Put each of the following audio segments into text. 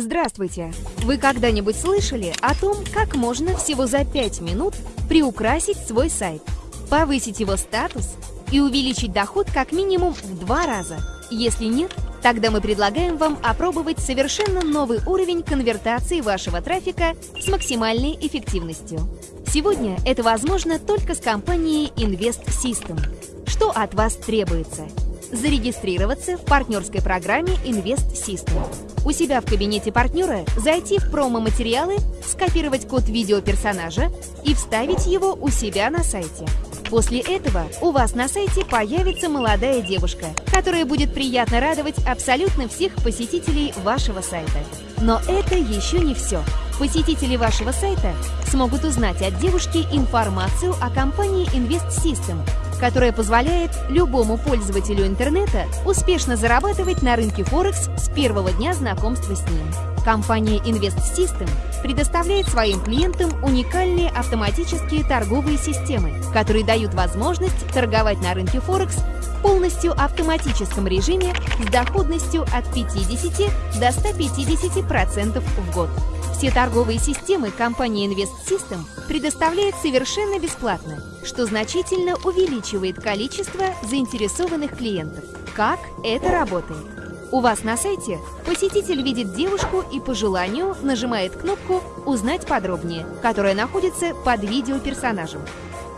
Здравствуйте! Вы когда-нибудь слышали о том, как можно всего за 5 минут приукрасить свой сайт, повысить его статус и увеличить доход как минимум в два раза? Если нет, тогда мы предлагаем вам опробовать совершенно новый уровень конвертации вашего трафика с максимальной эффективностью. Сегодня это возможно только с компанией Invest System. Что от вас требуется? Зарегистрироваться в партнерской программе Invest System. У себя в кабинете партнера зайти в промо-материалы, скопировать код видео персонажа и вставить его у себя на сайте. После этого у вас на сайте появится молодая девушка, которая будет приятно радовать абсолютно всех посетителей вашего сайта. Но это еще не все. Посетители вашего сайта смогут узнать от девушки информацию о компании Invest System, которая позволяет любому пользователю интернета успешно зарабатывать на рынке Форекс с первого дня знакомства с ним. Компания Invest System предоставляет своим клиентам уникальные автоматические торговые системы, которые дают возможность торговать на рынке Форекс в полностью автоматическом режиме с доходностью от 50 до 150% в год. Все торговые системы компании Invest System предоставляет совершенно бесплатно, что значительно увеличивает количество заинтересованных клиентов. Как это работает? У вас на сайте посетитель видит девушку и по желанию нажимает кнопку «Узнать подробнее», которая находится под видео персонажем.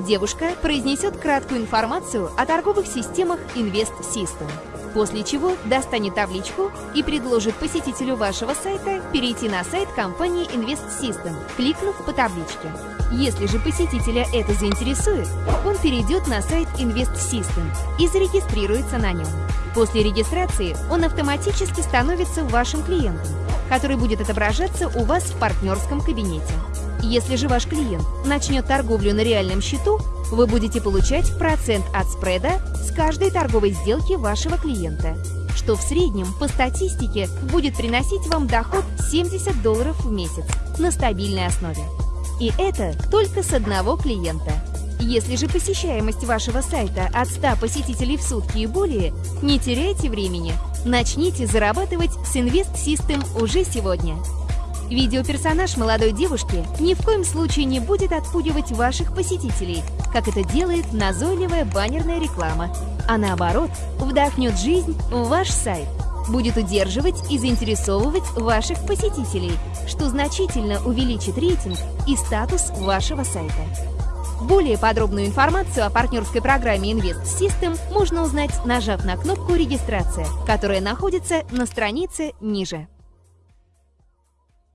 Девушка произнесет краткую информацию о торговых системах Invest System после чего достанет табличку и предложит посетителю вашего сайта перейти на сайт компании Invest System, кликнув по табличке. Если же посетителя это заинтересует, он перейдет на сайт Invest System и зарегистрируется на нем. После регистрации он автоматически становится вашим клиентом, который будет отображаться у вас в партнерском кабинете. Если же ваш клиент начнет торговлю на реальном счету, вы будете получать процент от спреда с каждой торговой сделки вашего клиента, что в среднем по статистике будет приносить вам доход 70 долларов в месяц на стабильной основе. И это только с одного клиента. Если же посещаемость вашего сайта от 100 посетителей в сутки и более, не теряйте времени, начните зарабатывать с Invest System уже сегодня. Видеоперсонаж молодой девушки ни в коем случае не будет отпугивать ваших посетителей, как это делает назойливая баннерная реклама, а наоборот, вдохнет жизнь в ваш сайт, будет удерживать и заинтересовывать ваших посетителей, что значительно увеличит рейтинг и статус вашего сайта. Более подробную информацию о партнерской программе Invest System можно узнать, нажав на кнопку «Регистрация», которая находится на странице ниже.